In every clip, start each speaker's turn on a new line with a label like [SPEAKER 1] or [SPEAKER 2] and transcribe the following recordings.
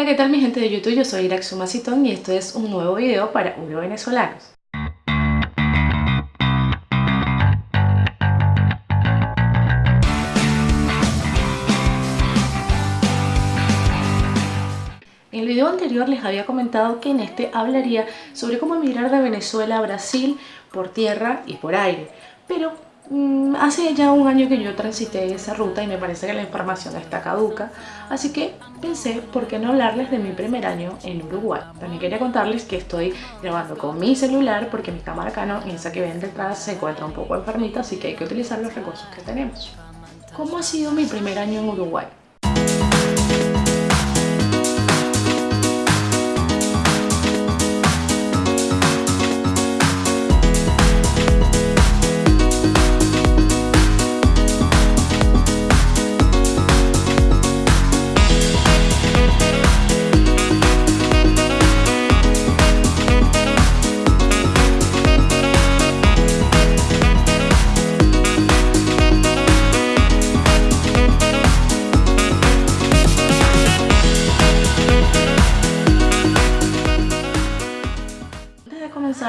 [SPEAKER 1] Hola, ¿qué tal mi gente de YouTube? Yo soy Iraxuma Citón y esto es un nuevo video para Uro Venezolanos. En el video anterior les había comentado que en este hablaría sobre cómo emigrar de Venezuela a Brasil por tierra y por aire, pero hace ya un año que yo transité esa ruta y me parece que la información está caduca, así que pensé por qué no hablarles de mi primer año en Uruguay. También quería contarles que estoy grabando con mi celular porque mi cámara Canon, esa que ven detrás, se encuentra un poco enfermita, así que hay que utilizar los recursos que tenemos. ¿Cómo ha sido mi primer año en Uruguay?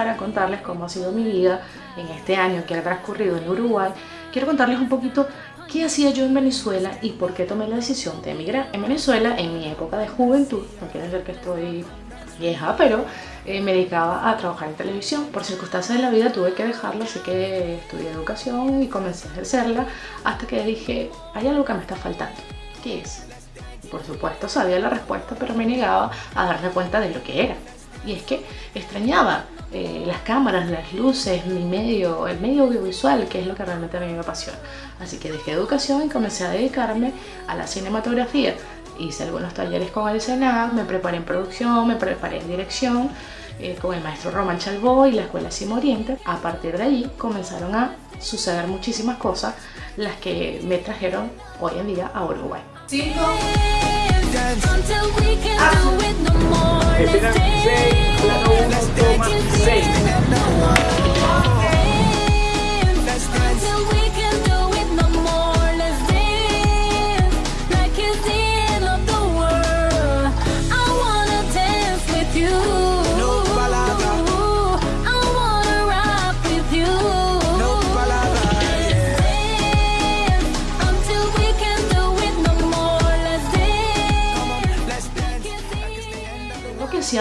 [SPEAKER 1] A contarles cómo ha sido mi vida en este año que ha transcurrido en Uruguay, quiero contarles un poquito qué hacía yo en Venezuela y por qué tomé la decisión de emigrar. En Venezuela, en mi época de juventud, no quiere decir que estoy vieja, pero eh, me dedicaba a trabajar en televisión. Por circunstancias de la vida tuve que dejarlo, así que estudié educación y comencé a ejercerla hasta que dije, hay algo que me está faltando. ¿Qué es? Por supuesto sabía la respuesta, pero me negaba a darme cuenta de lo que era. Y es que extrañaba eh, las cámaras, las luces, mi medio, el medio audiovisual, que es lo que realmente a mí me apasiona. Así que dejé educación y comencé a dedicarme a la cinematografía. Hice algunos talleres con el Senado, me preparé en producción, me preparé en dirección, eh, con el maestro Roman Chalbó y la Escuela Simo Oriente. A partir de allí comenzaron a suceder muchísimas cosas, las que me trajeron hoy en día a Uruguay.
[SPEAKER 2] dance. Until we can ah. do it no more. Let's dance Let's dance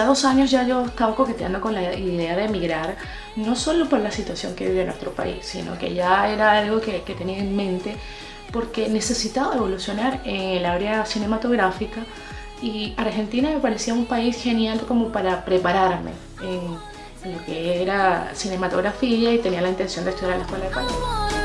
[SPEAKER 1] hacía dos años ya yo estaba coqueteando con la idea de emigrar, no solo por la situación que vive nuestro país, sino que ya era algo que, que tenía en mente porque necesitaba evolucionar en el área cinematográfica y Argentina me parecía un país genial como para prepararme en, lo que era cinematografía y tenía la intención de estudiar la Escuela de Panamá.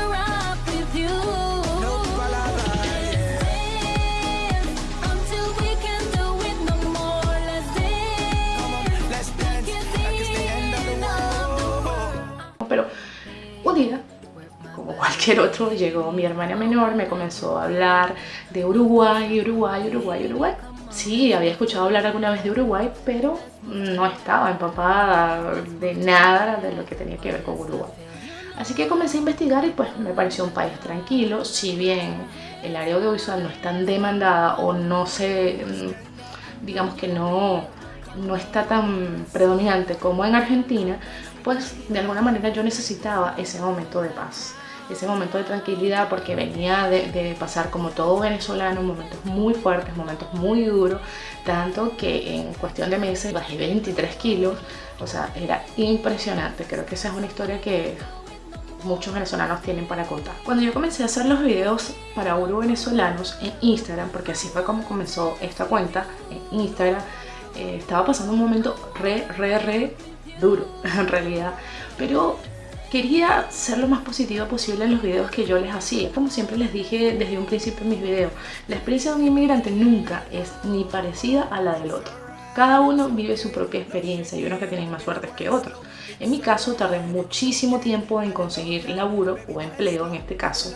[SPEAKER 1] Cualquier otro, llegó mi hermana menor, me comenzó a hablar de Uruguay, Uruguay, Uruguay, Uruguay. Sí, había escuchado hablar alguna vez de Uruguay, pero no estaba empapada de nada de lo que tenía que ver con Uruguay. Así que comencé a investigar y pues me pareció un país tranquilo, si bien el área audiovisual no es tan demandada o no se, mm, digamos que no, no está tan predominante como en Argentina, pues de alguna manera yo necesitaba ese momento de paz ese momento de tranquilidad porque venía de, pasar como todo venezolano momentos muy fuertes, momentos muy duros tanto que en cuestión de meses bajé 23 kilos o sea, era impresionante creo que esa es una historia que muchos venezolanos tienen para contar. Cuando yo comencé a hacer los videos para Uro venezolanos en Instagram, porque así fue como comenzó esta cuenta en Instagram, eh, estaba pasando un momento re, re, re duro en realidad, pero quería ser lo más positiva posible en los videos que yo les hacía. Como siempre les dije desde un principio en mis videos, la experiencia de un inmigrante nunca es ni parecida a la del otro. Cada uno vive su propia experiencia y unos que tienen más suerte que otros. En mi caso tardé muchísimo tiempo en conseguir laburo o empleo en este caso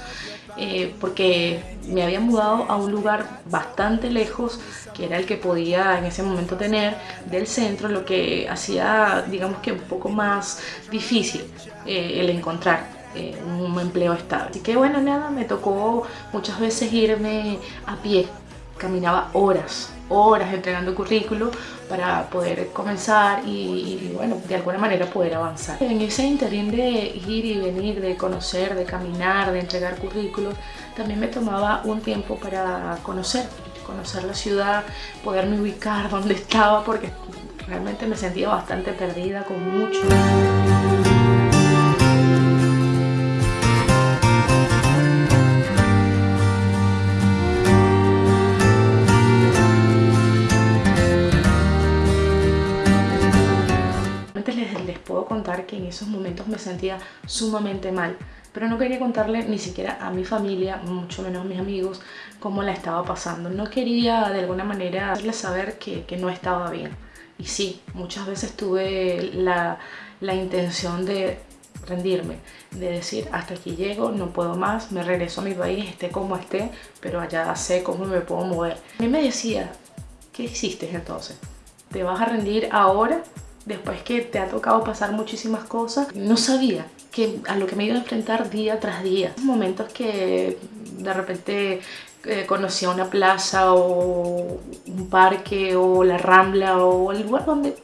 [SPEAKER 1] eh, porque me había mudado a un lugar bastante lejos que era el que podía en ese momento tener del centro lo que hacía digamos que un poco más difícil eh, el encontrar eh, un empleo estable. Así que bueno, nada, me tocó muchas veces irme a pie caminaba horas, horas entregando currículo para poder comenzar y, bueno, de alguna manera poder avanzar. En ese interín de ir y venir, de conocer, de caminar, de entregar currículos, también me tomaba un tiempo para conocer, conocer la ciudad, poderme ubicar donde estaba porque realmente me sentía bastante perdida con mucho. Que en esos momentos me sentía sumamente mal, pero no quería contarle ni siquiera a mi familia, mucho menos a mis amigos, cómo la estaba pasando. No quería de alguna manera hacerles saber que, que no estaba bien. Y sí, muchas veces tuve la, la intención de rendirme, de decir hasta aquí llego, no puedo más, me regreso a mi país, esté como esté, pero allá sé cómo me puedo mover. A mí me decía, ¿qué hiciste entonces? ¿Te vas a rendir ahora después que te ha tocado pasar muchísimas cosas, no sabía que a lo que me iba a enfrentar día tras día. Momentos que de repente eh, conocía una plaza o un parque o la rambla o el lugar donde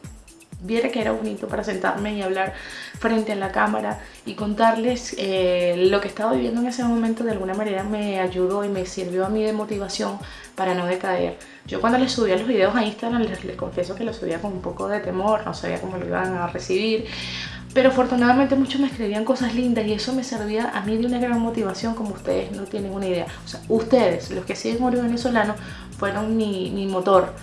[SPEAKER 1] viera que era bonito para sentarme y hablar frente a la cámara y contarles eh, lo que estaba viviendo en ese momento de alguna manera me ayudó y me sirvió a mí de motivación para no decaer. Yo cuando les subía los videos a Instagram les, les confieso que los subía con un poco de temor, no sabía cómo lo iban a recibir, pero afortunadamente muchos me escribían cosas lindas y eso me servía a mí de una gran motivación como ustedes no tienen una idea. O sea, ustedes, los que siguen Oro Venezolano, fueron mi, mi motor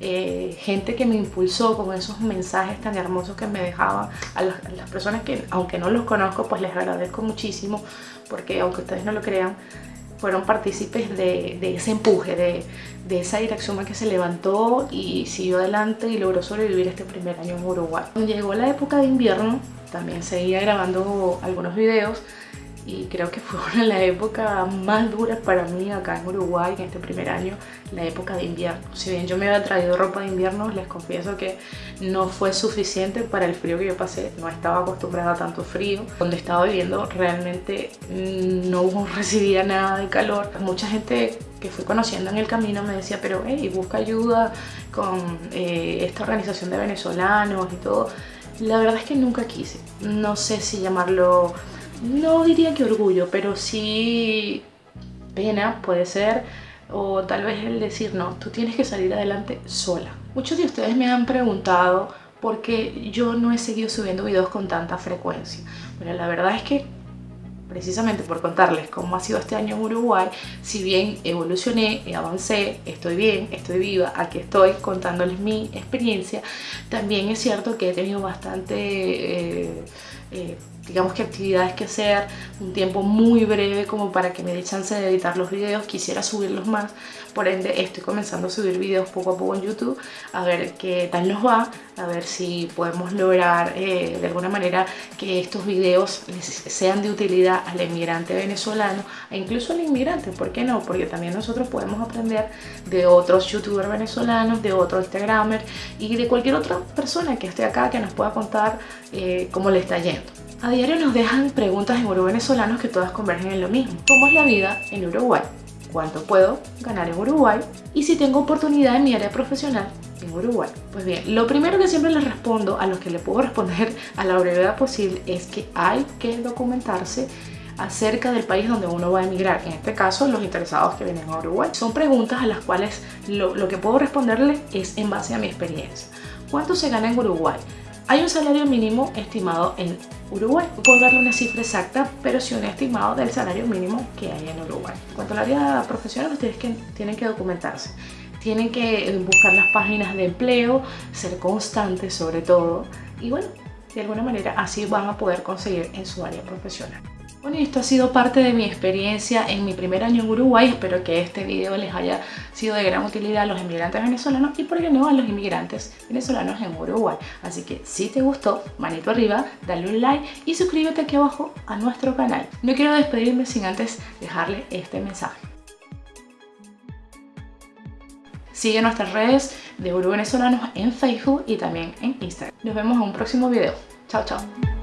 [SPEAKER 1] eh, gente que me impulsó con esos mensajes tan hermosos que me dejaban a, las personas que aunque no los conozco pues les agradezco muchísimo porque aunque ustedes no lo crean fueron partícipes de, ese empuje, de, de, esa dirección que se levantó y siguió adelante y logró sobrevivir este primer año en Uruguay. Cuando llegó la época de invierno, también seguía grabando algunos videos y creo que fue una de las épocas más duras para mí acá en Uruguay en este primer año, la época de invierno. Si bien yo me había traído ropa de invierno, les confieso que no fue suficiente para el frío que yo pasé, no estaba acostumbrada a tanto frío. Donde estaba viviendo realmente no recibía nada de calor. Mucha gente que fui conociendo en el camino me decía, pero hey, busca ayuda con eh, esta organización de venezolanos y todo. La verdad es que nunca quise, no sé si llamarlo no diría que orgullo, pero sí pena puede ser o tal vez el decir no, tú tienes que salir adelante sola. Muchos de ustedes me han preguntado por qué yo no he seguido subiendo videos con tanta frecuencia. Bueno, la verdad es que precisamente por contarles cómo ha sido este año en Uruguay, si bien evolucioné, avancé, estoy bien, estoy viva, aquí estoy contándoles mi experiencia, también es cierto que he tenido bastante... Eh, eh, digamos que actividades que hacer, un tiempo muy breve como para que me dé chance de editar los videos, quisiera subirlos más, por ende estoy comenzando a subir videos poco a poco en YouTube, a ver qué tal nos va, a ver si podemos lograr eh, de alguna manera que estos videos sean de utilidad al inmigrante venezolano e incluso al inmigrante, ¿por qué no? Porque también nosotros podemos aprender de otros youtubers venezolanos, de otros instagramers y de cualquier otra persona que esté acá que nos pueda contar eh, cómo le está yendo. A diario nos dejan preguntas en oro venezolanos que todas convergen en lo mismo. ¿Cómo es la vida en Uruguay? ¿Cuánto puedo ganar en Uruguay? Y si tengo oportunidad en mi área profesional en Uruguay. Pues bien, lo primero que siempre les respondo a los que le puedo responder a la brevedad posible es que hay que documentarse acerca del país donde uno va a emigrar, en este caso los interesados que vienen a Uruguay. Son preguntas a las cuales lo, lo que puedo responderles es en base a mi experiencia. ¿Cuánto se gana en Uruguay? Hay un salario mínimo estimado en Uruguay. No puedo darle una cifra exacta, pero sí un estimado del salario mínimo que hay en Uruguay. En cuanto al área profesional, ustedes que tienen que documentarse. Tienen que buscar las páginas de empleo, ser constantes sobre todo. Y bueno, de alguna manera así van a poder conseguir en su área profesional. Bueno, esto ha sido parte de mi experiencia en mi primer año en Uruguay. Espero que este video les haya sido de gran utilidad a los inmigrantes venezolanos y por qué no a los inmigrantes venezolanos en Uruguay. Así que si te gustó, manito arriba, dale un like y suscríbete aquí abajo a nuestro canal. No quiero despedirme sin antes dejarle este mensaje. Sigue nuestras redes de Uru Venezolanos en Facebook y también en Instagram. Nos vemos en un próximo video. Chao, chao.